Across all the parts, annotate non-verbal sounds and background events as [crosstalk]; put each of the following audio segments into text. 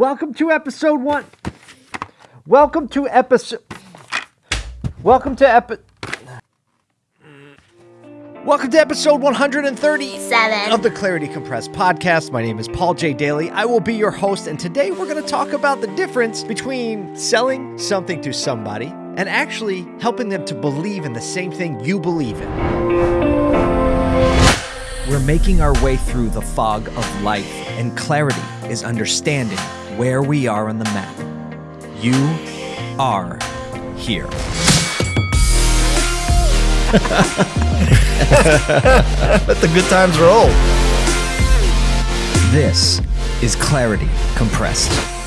Welcome to episode one. Welcome to episode. Welcome to epi. Welcome to episode 137 of the Clarity Compressed podcast. My name is Paul J. Daly. I will be your host, and today we're going to talk about the difference between selling something to somebody and actually helping them to believe in the same thing you believe in. We're making our way through the fog of life, and clarity is understanding where we are on the map. You are here. [laughs] Let the good times roll. This is Clarity Compressed.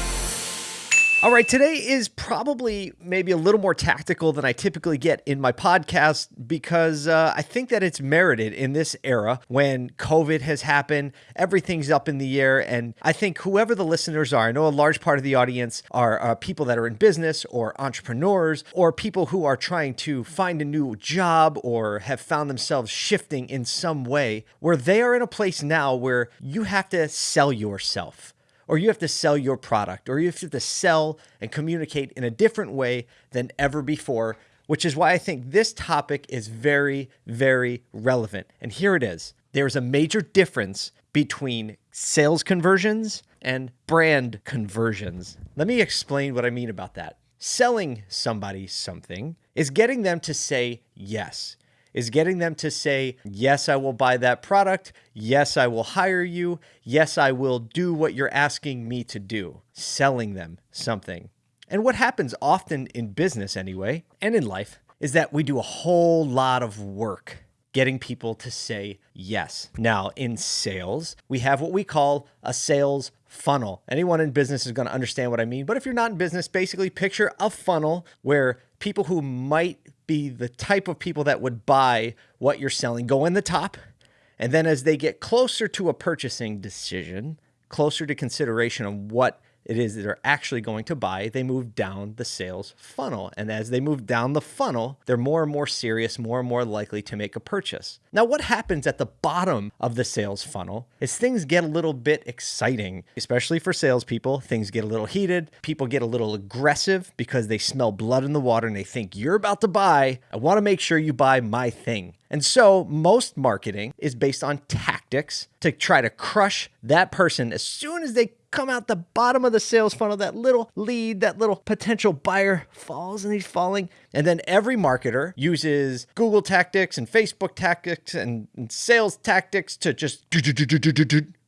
All right, today is probably maybe a little more tactical than I typically get in my podcast because uh, I think that it's merited in this era when COVID has happened, everything's up in the air, and I think whoever the listeners are, I know a large part of the audience are uh, people that are in business or entrepreneurs or people who are trying to find a new job or have found themselves shifting in some way where they are in a place now where you have to sell yourself or you have to sell your product, or you have to sell and communicate in a different way than ever before, which is why I think this topic is very, very relevant. And here it is there's a major difference between sales conversions and brand conversions. Let me explain what I mean about that. Selling somebody something is getting them to say yes is getting them to say, Yes, I will buy that product. Yes, I will hire you. Yes, I will do what you're asking me to do, selling them something. And what happens often in business, anyway, and in life, is that we do a whole lot of work getting people to say yes. Now, in sales, we have what we call a sales funnel. Anyone in business is going to understand what I mean. But if you're not in business, basically picture a funnel where people who might be the type of people that would buy what you're selling go in the top. And then as they get closer to a purchasing decision, closer to consideration of what it is that they're actually going to buy, they move down the sales funnel. And as they move down the funnel, they're more and more serious, more and more likely to make a purchase. Now, what happens at the bottom of the sales funnel is things get a little bit exciting, especially for salespeople. Things get a little heated. People get a little aggressive because they smell blood in the water and they think, you're about to buy. I want to make sure you buy my thing. And so most marketing is based on tactics to try to crush that person as soon as they come out the bottom of the sales funnel, that little lead, that little potential buyer falls and he's falling. And then every marketer uses Google tactics and Facebook tactics and, sales tactics to just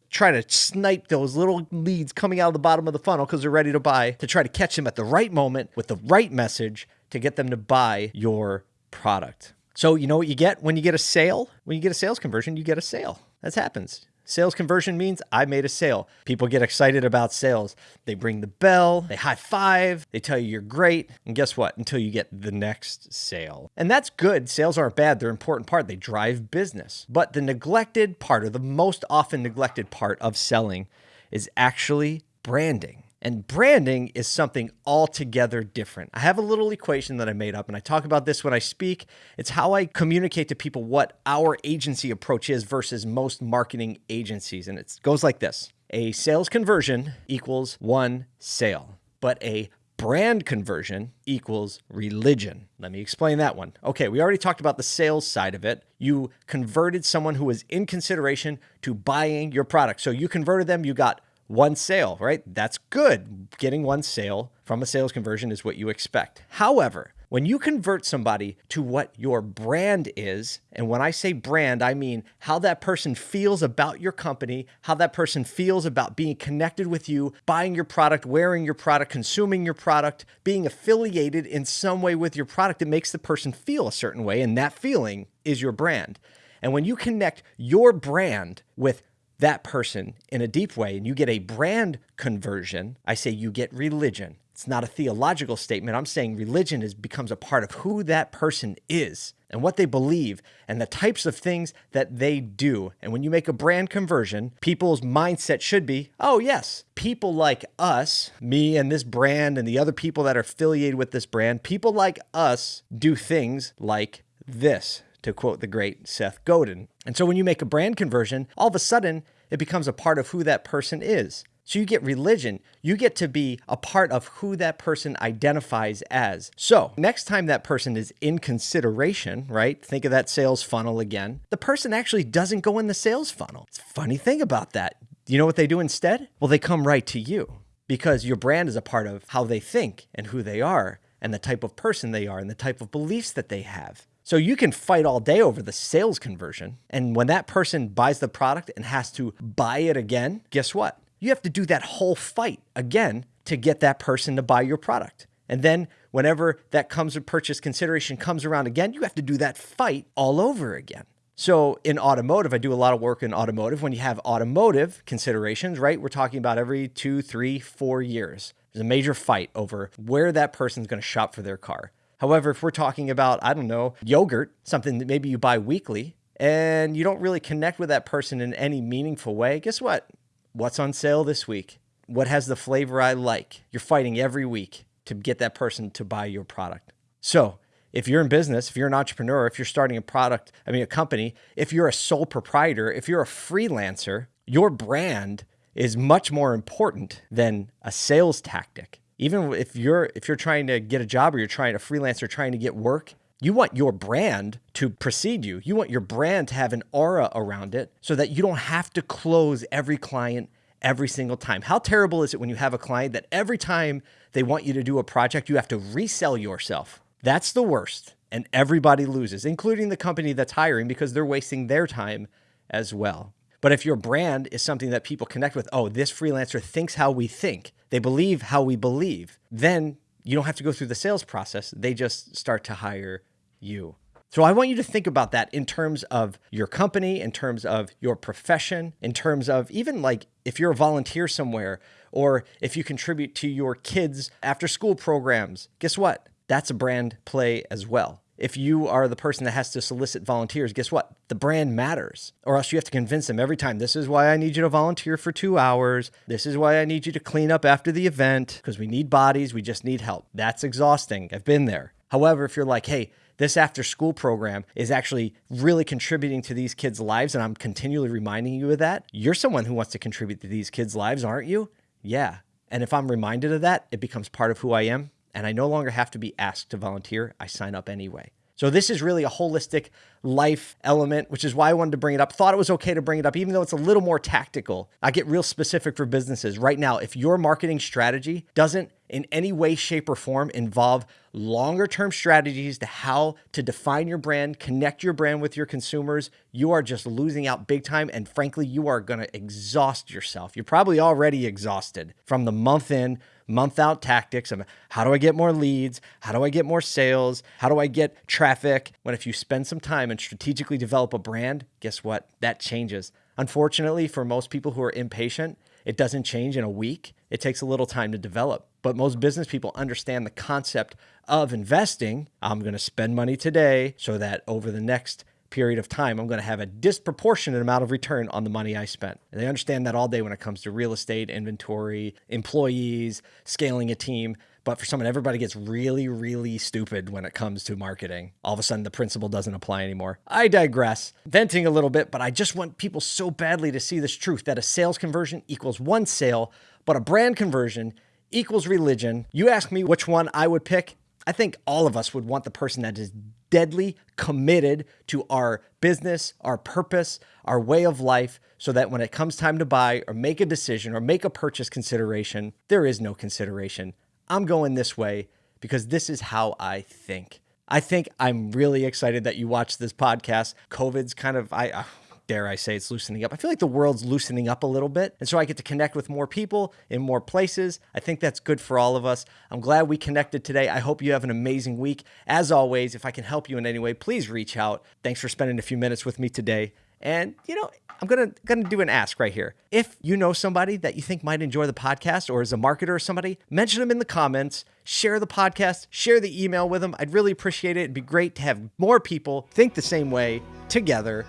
try to snipe those little leads coming out of the bottom of the funnel because they're ready to buy to try to catch them at the right moment with the right message to get them to buy your product. So, you know what you get when you get a sale? When you get a sales conversion, you get a sale. That happens. Sales conversion means I made a sale. People get excited about sales. They bring the bell, they high five, they tell you you're great. And guess what? Until you get the next sale. And that's good. Sales aren't bad, they're an important part. They drive business. But the neglected part, or the most often neglected part of selling, is actually branding. And branding is something altogether different. I have a little equation that I made up, and I talk about this when I speak. It's how I communicate to people what our agency approach is versus most marketing agencies. And it goes like this a sales conversion equals one sale, but a brand conversion equals religion. Let me explain that one. Okay, we already talked about the sales side of it. You converted someone who was in consideration to buying your product. So you converted them, you got one sale, right? That's good. Getting one sale from a sales conversion is what you expect. However, when you convert somebody to what your brand is, and when I say brand, I mean how that person feels about your company, how that person feels about being connected with you, buying your product, wearing your product, consuming your product, being affiliated in some way with your product, it makes the person feel a certain way, and that feeling is your brand. And when you connect your brand with that person in a deep way and you get a brand conversion, I say you get religion. It's not a theological statement. I'm saying religion is becomes a part of who that person is and what they believe and the types of things that they do. And when you make a brand conversion, people's mindset should be, "Oh, yes, people like us, me and this brand and the other people that are affiliated with this brand, people like us do things like this." To quote the great Seth Godin. And so when you make a brand conversion, all of a sudden it becomes a part of who that person is. So you get religion. You get to be a part of who that person identifies as. So next time that person is in consideration, right? Think of that sales funnel again. The person actually doesn't go in the sales funnel. It's a funny thing about that. You know what they do instead? Well, they come right to you because your brand is a part of how they think and who they are and the type of person they are and the type of beliefs that they have. So you can fight all day over the sales conversion. And when that person buys the product and has to buy it again, guess what? You have to do that whole fight again to get that person to buy your product. And then whenever that comes with purchase consideration comes around again, you have to do that fight all over again. So in automotive, I do a lot of work in automotive. When you have automotive considerations, right? We're talking about every two, three, four years. There's a major fight over where that person's going to shop for their car. However, if we're talking about, I don't know, yogurt, something that maybe you buy weekly, and you don't really connect with that person in any meaningful way, guess what? What's on sale this week? What has the flavor I like? You're fighting every week to get that person to buy your product. So, if you're in business, if you're an entrepreneur, if you're starting a product, I mean, a company, if you're a sole proprietor, if you're a freelancer, your brand is much more important than a sales tactic. Even if you're if you're trying to get a job or you're trying a freelancer trying to get work, you want your brand to precede you. You want your brand to have an aura around it so that you don't have to close every client every single time. How terrible is it when you have a client that every time they want you to do a project, you have to resell yourself? That's the worst. And everybody loses, including the company that's hiring because they're wasting their time as well. But if your brand is something that people connect with, oh, this freelancer thinks how we think, they believe how we believe, then you don't have to go through the sales process. They just start to hire you. So I want you to think about that in terms of your company, in terms of your profession, in terms of even like if you're a volunteer somewhere or if you contribute to your kids' after school programs, guess what? That's a brand play as well. If you are the person that has to solicit volunteers, guess what? The brand matters. Or else you have to convince them every time this is why I need you to volunteer for two hours. This is why I need you to clean up after the event because we need bodies. We just need help. That's exhausting. I've been there. However, if you're like, hey, this after school program is actually really contributing to these kids' lives, and I'm continually reminding you of that, you're someone who wants to contribute to these kids' lives, aren't you? Yeah. And if I'm reminded of that, it becomes part of who I am and I no longer have to be asked to volunteer. I sign up anyway. So this is really a holistic life element, which is why I wanted to bring it up. Thought it was okay to bring it up, even though it's a little more tactical. I get real specific for businesses. Right now, if your marketing strategy doesn't in any way, shape, or form involve longer term strategies to how to define your brand, connect your brand with your consumers, you are just losing out big time. And frankly, you are going to exhaust yourself. You're probably already exhausted from the month in, month out tactics of how do I get more leads? How do I get more sales? How do I get traffic? When if you spend some time and strategically develop a brand, guess what? That changes. Unfortunately, for most people who are impatient, it doesn't change in a week. It takes a little time to develop. But most business people understand the concept of investing. I'm going to spend money today so that over the next period of time, I'm going to have a disproportionate amount of return on the money I spent. And they understand that all day when it comes to real estate, inventory, employees, scaling a team. But for someone, everybody gets really, really stupid when it comes to marketing. All of a sudden, the principle doesn't apply anymore. I digress, venting a little bit, but I just want people so badly to see this truth that a sales conversion equals one sale, but a brand conversion equals religion. You ask me which one I would pick. I think all of us would want the person that is deadly committed to our business, our purpose, our way of life, so that when it comes time to buy or make a decision or make a purchase consideration, there is no consideration. I'm going this way because this is how I think. I think I'm really excited that you watched this podcast. COVID's kind of, I, dare I say, it's loosening up. I feel like the world's loosening up a little bit. And so I get to connect with more people in more places. I think that's good for all of us. I'm glad we connected today. I hope you have an amazing week. As always, if I can help you in any way, please reach out. Thanks for spending a few minutes with me today. And you know, I'm gonna gonna do an ask right here. If you know somebody that you think might enjoy the podcast, or is a marketer or somebody, mention them in the comments. Share the podcast. Share the email with them. I'd really appreciate it. It'd be great to have more people think the same way together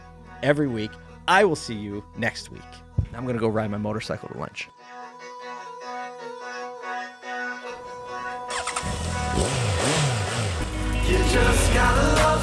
every week. I will see you next week. I'm gonna go ride my motorcycle to lunch. You just gotta love